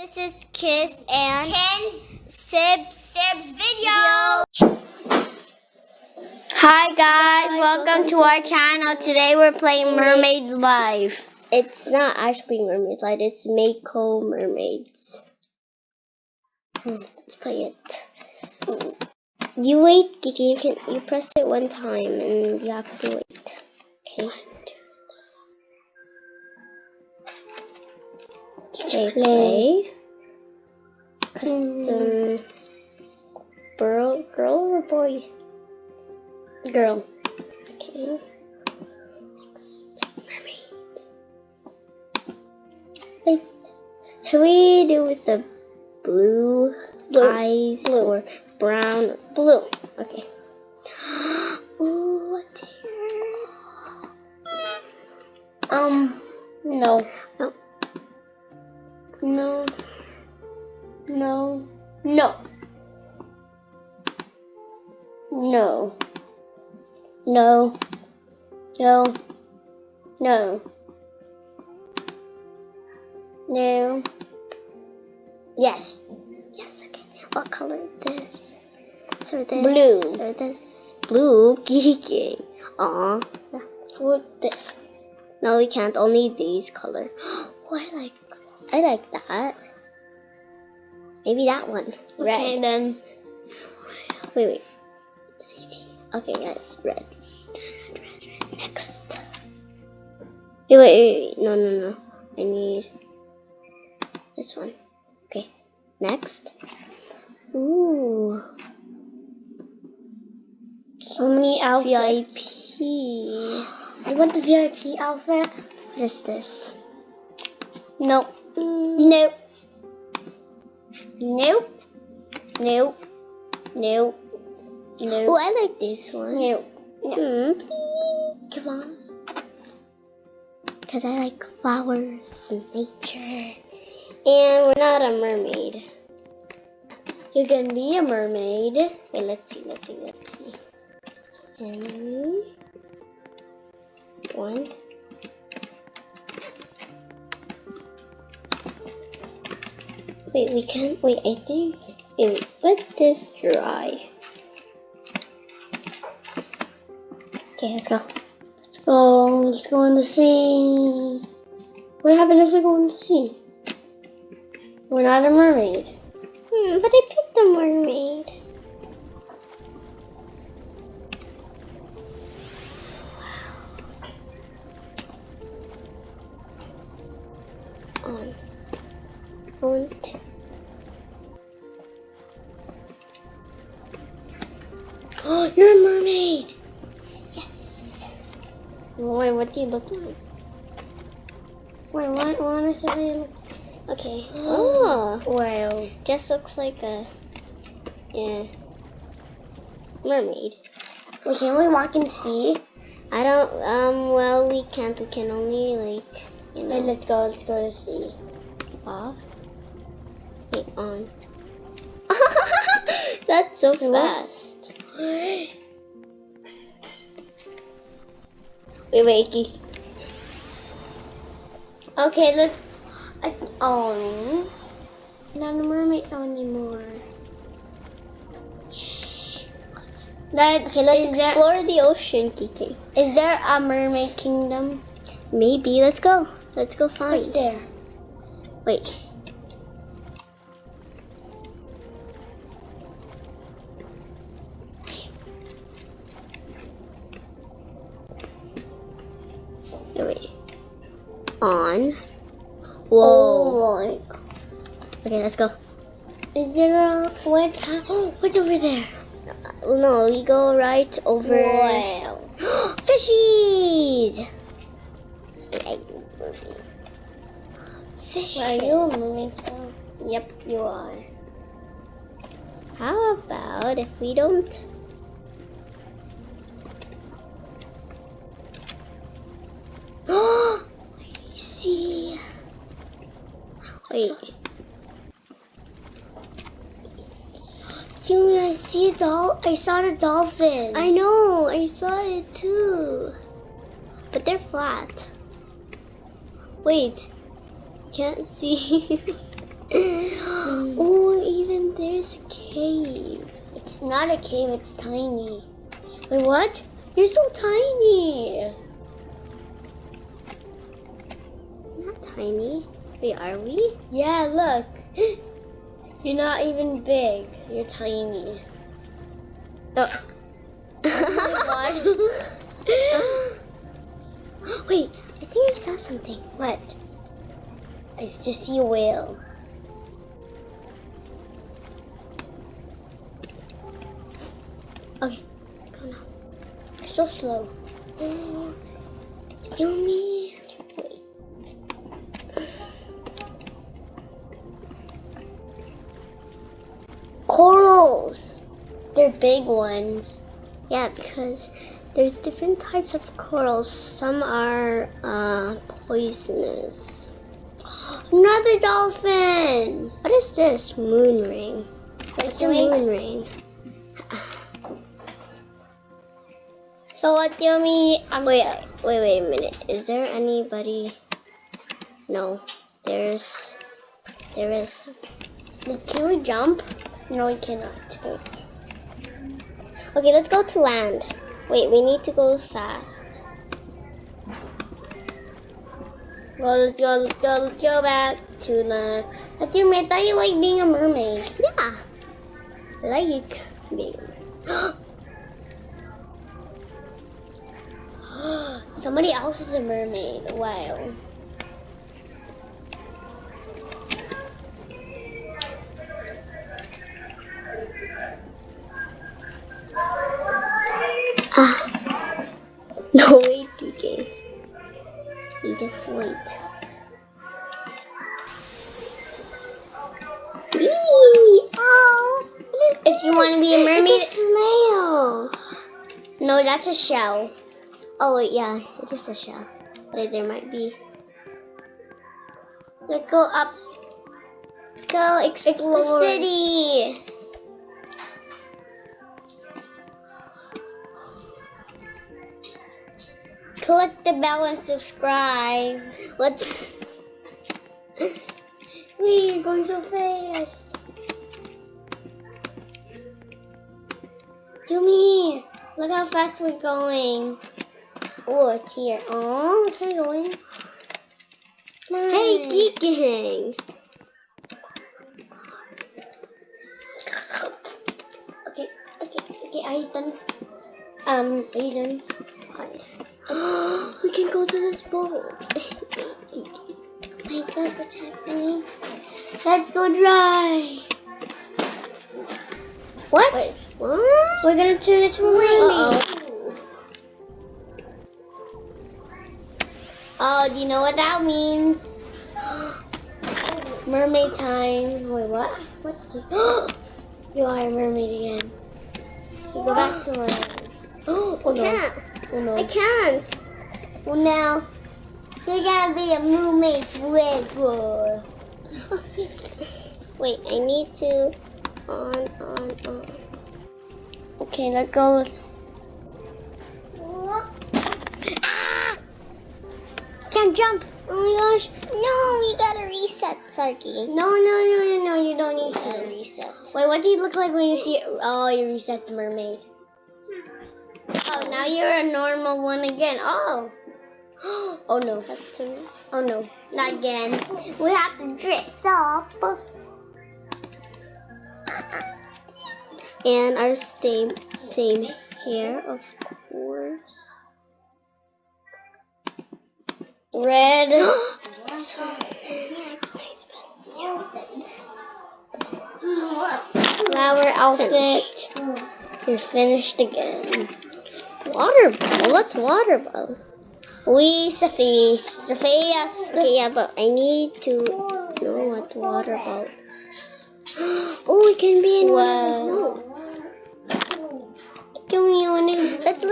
This is Kiss and Ken's Sibs. Sib's video. Hi guys, welcome to our channel. Today we're playing Mermaid Life. It's not actually Mermaid Life, it's Mako Mermaids. Hmm, Let's play it. Mm. You wait, Kiki, you can you press it one time and you have to wait. Okay. Play. Custom girl girl or boy? Girl. Okay. Next mermaid. Should we do with the blue, eyes or brown blue? Okay. Ooh, what? Um, no. No. No. No. No. No. No. No. No. No. Yes. Yes, okay. What color is this? Or this? Blue. Or this? Blue? Geeking. Aw. What this? No, we can't. Only these color. Oh, I like. I like that. Maybe that one. Red. Okay, then. Wait, wait. Okay, yeah, it's red. Red, red, red. Next. Wait, wait, wait, wait. No, no, no. I need this one. Okay. Next. Ooh. So many outfits. VIP. I want the VIP outfit. What is this? Nope. Nope. Nope. Nope. Nope. Nope. Oh, I like this one. Nope. Hmm, please. Come on. Because I like flowers and nature. And we're not a mermaid. You can be a mermaid. Wait, let's see, let's see, let's see. And one. Wait, we can't. Wait, I think. Wait, let this dry. Okay, let's go. Let's go. Let's go in the sea. What happens if we go in the sea? We're not a mermaid. Hmm, but I picked a mermaid. On. One, two. Do look like? Wait, what? What am I saying? Okay. Oh, Well, just looks like a yeah mermaid. wait, can we walk the sea? I don't. Um. Well, we can't. We can only like you know. Wait, let's go. Let's go to see. off. Wait, on. That's so fast. Wait, wait, Keith. Okay, let's. I, oh, not a mermaid anymore. That, Okay, let's there, explore the ocean, Kiki. is there a mermaid kingdom? Maybe. Let's go. Let's go find. What's there? Wait, On. Whoa. Oh. Okay, let's go. Is there a, what's, hap- what's over there? Uh, No, we go right over. Wow. Fishies! Fishes. Are you moving so? Yep, you are. How about if we don't? see. Wait. Jimmy, I see a doll. I saw the dolphin. I know, I saw it too. But they're flat. Wait. Can't see. oh, even there's a cave. It's not a cave, it's tiny. Wait, what? You're so tiny. Tiny. Wait, are we? Yeah, look. You're not even big. You're tiny. Oh. Wait, I think I saw something. What? I just see a whale. Okay, go now. You're so slow. Yummy. They're big ones. Yeah, because there's different types of corals. Some are uh, poisonous. Another dolphin. What is this? Moon ring. What's a moon ring? So what do you mean? Wait, wait, wait a minute. Is there anybody? No, there's, there is. Can we jump? No, we cannot. Okay, let's go to land. Wait, we need to go fast. Go, let's go, let's go, let's go back to land. But I thought you like being a mermaid. Yeah, I like being. Somebody else is a mermaid. Wow. A shell. Oh wait, yeah, it is a shell. But there might be. Let's go up. Let's go explore the city. Click the bell and subscribe. Let's. We're going so fast. Yumi, look how fast we're going. Oh, it's here. Oh, okay, going. Hey, geeking. Okay, okay, okay. Are you done? Um, are you done? we can go to this boat. my god, what's happening? Let's go dry. What? Wait, what? We're gonna turn it to a mermaid. Oh, do you know what that means? Mermaid time. Wait, what? What's the? you are a mermaid again. Go back to land. Oh, I no. can't. Oh no. I can't. Well, now, you're gonna be a mermaid forever. Wait, I need to on on on. Okay, let's go. Ah! Can't jump. Oh my gosh. No, we gotta reset, Sarky. No, no, no, no, no. You don't need to reset. Wait, what do you look like when you see? Oh, you reset the mermaid. Oh, now you're a normal one again. Oh. Oh no, that's too. Oh no, not again. We have to dress up. And our same same hair, of course. Red. Flower outfit. You're finished again. Water bottle. What's water bottle? We Sophie. Sophia. Okay, yeah, but I need to know what water bottle. Oh, we can be in one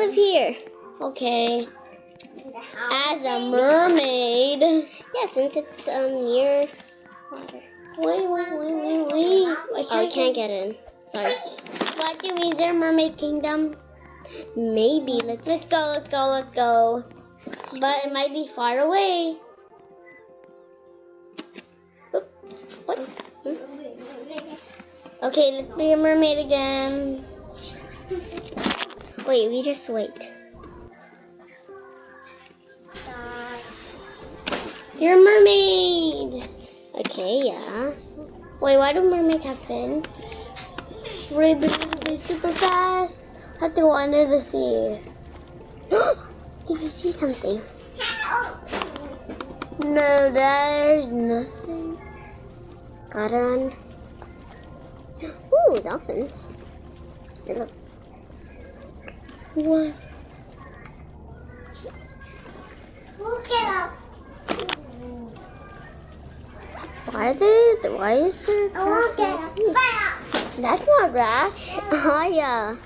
live here. Okay. As a mermaid. Yeah, since it's um near water. Wait, wait, wait, wait, wait. Oh, I can't get in. Sorry. What do you mean? There mermaid kingdom? Maybe. Let's let's go. Let's go. Let's go. But it might be far away. Oop, What? Hmm? Okay, let's be a mermaid again. Wait, we just wait. You're a mermaid! Okay, yeah. So, wait, why do mermaids have fin? Really, really super fast. Have to go under the sea. Did you see something? No, there's nothing. Gotta run. Ooh, dolphins. I love. What? Why are there, why is there grass in the sea? That's not grass. Aya.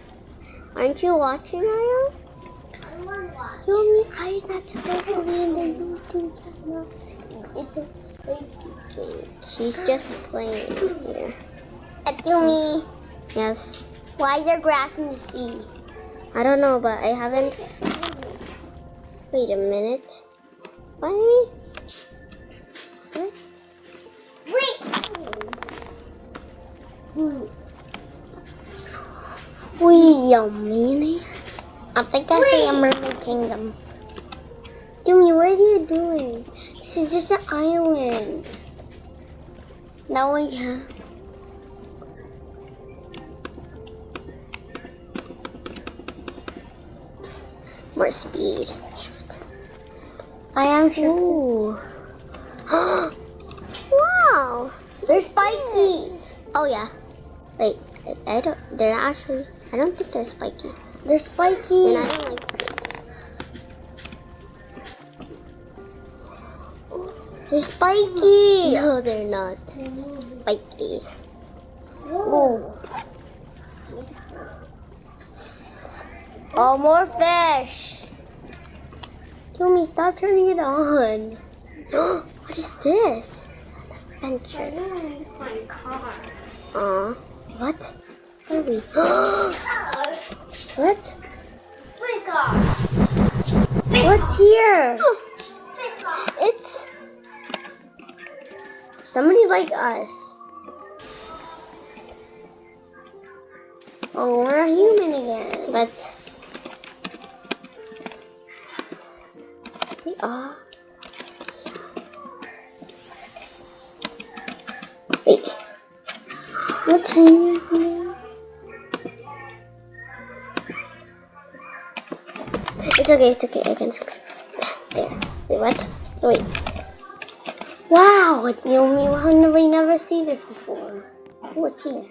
Aren't you watching, Aya? Yumi, Aya's not supposed to be in the YouTube channel. It's a fake game. She's just playing here. me Yes. Why is there grass in the sea? I don't know, but I haven't. Wait a minute. Why? What? Wee, yummy. I think I see a mermaid kingdom. Jimmy, what are you doing? This is just an island. Now we can. More speed. Shift. I am sure. wow! They're spiky. Oh yeah. Wait, I, I don't. They're not actually. I don't think they're spiky. They're spiky. And I don't like this. They're spiky. No, they're not. Spiky. Oh. Oh, more fish. Tommy, stop turning it on. what is this? Adventure. Aw. What? Where are we? what? What's here? It's somebody like us. Oh, we're a human again, but are. Wait, what's here? It's okay, it's okay, I can fix it. There. Wait, what? Wait. Wow, you know, we never seen this before. What's here?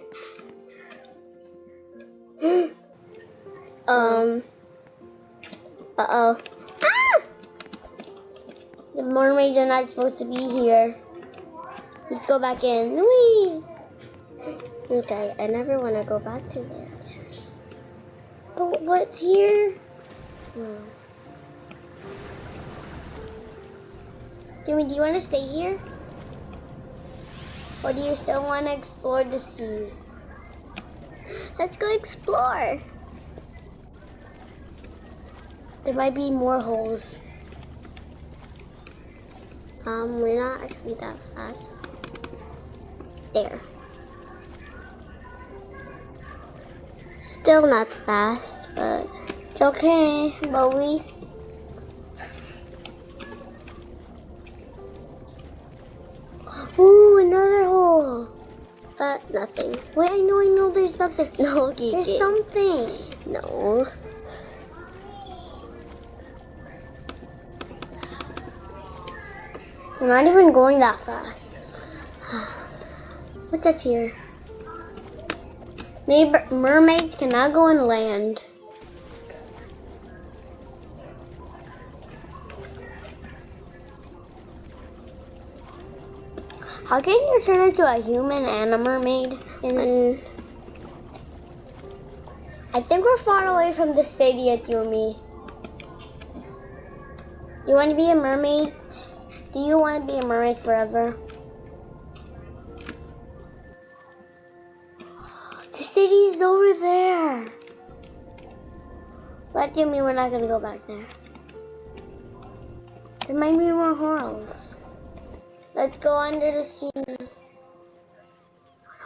um. Uh oh. The mermaids are not supposed to be here. Let's go back in. Whee! Okay, I never want to go back to there again. But what's here? Hmm. Jimmy, do you want to stay here? Or do you still want to explore the sea? Let's go explore. There might be more holes. Um, we're not actually that fast. There. Still not fast, but it's okay. But we Ooh, another hole. But nothing. Wait, I know, I know there's something. No. There's something. No. Not even going that fast. What's up here? Maybe mermaids cannot go on land. How can you turn into a human and a mermaid? And mm. I think we're far away from the city, Yumi. You want to be a mermaid? Do you want to be a mermaid forever? The city's over there. But Jimmy, we're not gonna go back there. There might be more horals. Let's go under the sea. Oh no,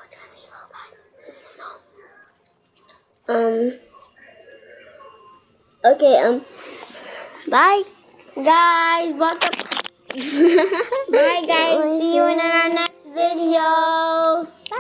it's gonna be. No. Um. Okay, um, bye, guys. Welcome. Bye guys. See you in our next video. Bye.